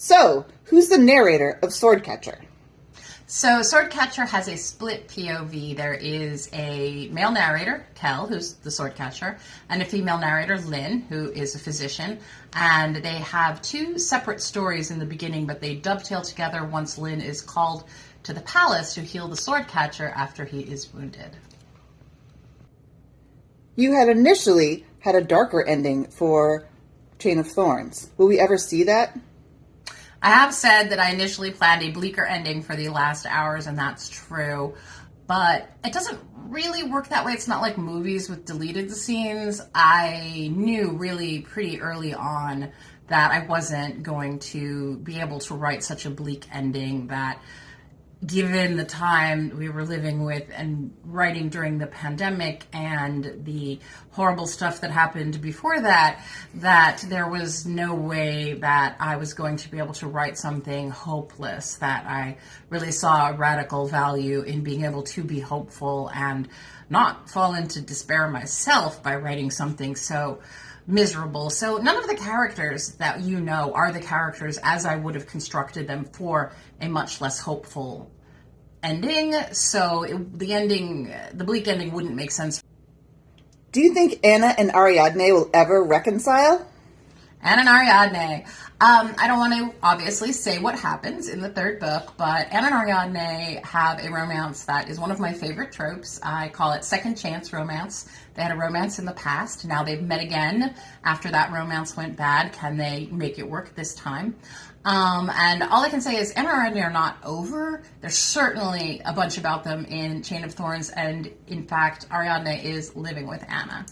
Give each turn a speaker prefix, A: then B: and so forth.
A: So, who's the narrator of Swordcatcher?
B: So Swordcatcher has a split POV. There is a male narrator, Kel, who's the swordcatcher, and a female narrator, Lin, who is a physician. And they have two separate stories in the beginning, but they dovetail together once Lin is called to the palace to heal the swordcatcher after he is wounded.
A: You had initially had a darker ending for Chain of Thorns. Will we ever see that?
B: I have said that I initially planned a bleaker ending for the last hours, and that's true. But it doesn't really work that way. It's not like movies with deleted scenes. I knew really pretty early on that I wasn't going to be able to write such a bleak ending that given the time we were living with and writing during the pandemic and the horrible stuff that happened before that, that there was no way that I was going to be able to write something hopeless, that I really saw a radical value in being able to be hopeful and not fall into despair myself by writing something so miserable. So none of the characters that you know are the characters as I would have constructed them for a much less hopeful ending. So it, the ending, the bleak ending, wouldn't make sense.
A: Do you think Anna and Ariadne will ever reconcile?
B: And Ariadne. Um, I don't want to obviously say what happens in the third book, but Anna and Ariadne have a romance that is one of my favorite tropes. I call it second chance romance. They had a romance in the past. Now they've met again after that romance went bad. Can they make it work this time? Um, and all I can say is Anna and Ariadne are not over. There's certainly a bunch about them in Chain of Thorns, and in fact, Ariadne is living with Anna.